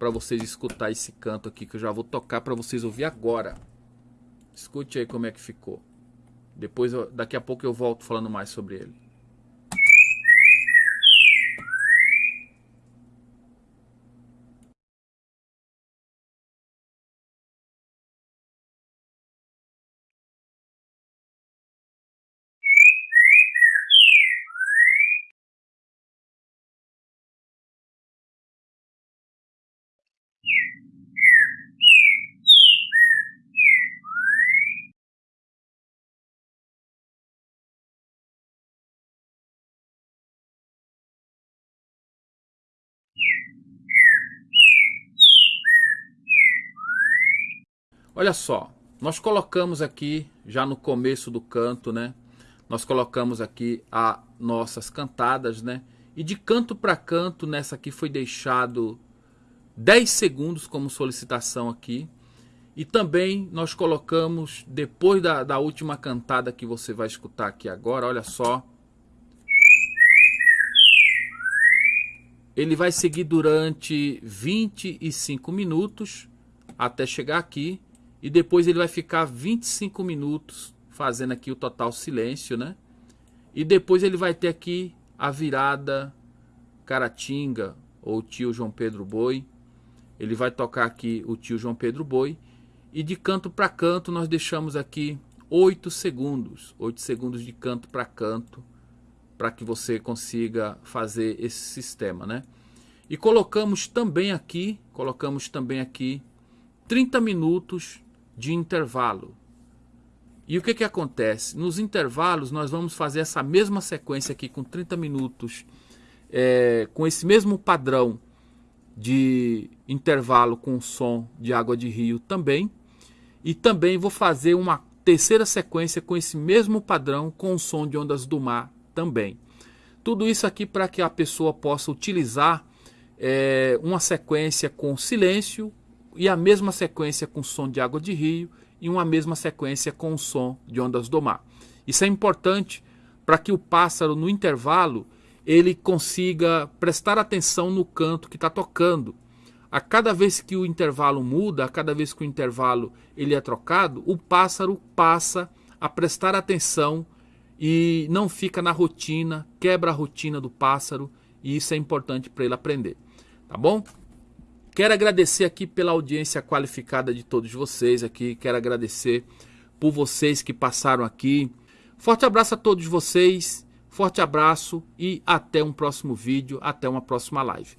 para vocês escutar esse canto aqui que eu já vou tocar para vocês ouvir agora. Escute aí como é que ficou. Depois, daqui a pouco eu volto falando mais sobre ele. Olha só, nós colocamos aqui, já no começo do canto, né? Nós colocamos aqui as nossas cantadas, né? E de canto para canto, nessa aqui foi deixado 10 segundos como solicitação aqui. E também nós colocamos, depois da, da última cantada que você vai escutar aqui agora, olha só. Ele vai seguir durante 25 minutos até chegar aqui e depois ele vai ficar 25 minutos fazendo aqui o total silêncio, né? E depois ele vai ter aqui a virada Caratinga ou tio João Pedro Boi. Ele vai tocar aqui o tio João Pedro Boi. E de canto para canto nós deixamos aqui 8 segundos. 8 segundos de canto para canto. Para que você consiga fazer esse sistema, né? E colocamos também aqui, colocamos também aqui 30 minutos de intervalo. E o que, que acontece? Nos intervalos nós vamos fazer essa mesma sequência aqui com 30 minutos, é, com esse mesmo padrão de intervalo com som de água de rio também. E também vou fazer uma terceira sequência com esse mesmo padrão com som de ondas do mar também. Tudo isso aqui para que a pessoa possa utilizar é, uma sequência com silêncio, e a mesma sequência com som de água de rio e uma mesma sequência com o som de ondas do mar. Isso é importante para que o pássaro no intervalo ele consiga prestar atenção no canto que está tocando. A cada vez que o intervalo muda, a cada vez que o intervalo ele é trocado, o pássaro passa a prestar atenção e não fica na rotina, quebra a rotina do pássaro e isso é importante para ele aprender. Tá bom? Quero agradecer aqui pela audiência qualificada de todos vocês aqui. Quero agradecer por vocês que passaram aqui. Forte abraço a todos vocês. Forte abraço e até um próximo vídeo, até uma próxima live.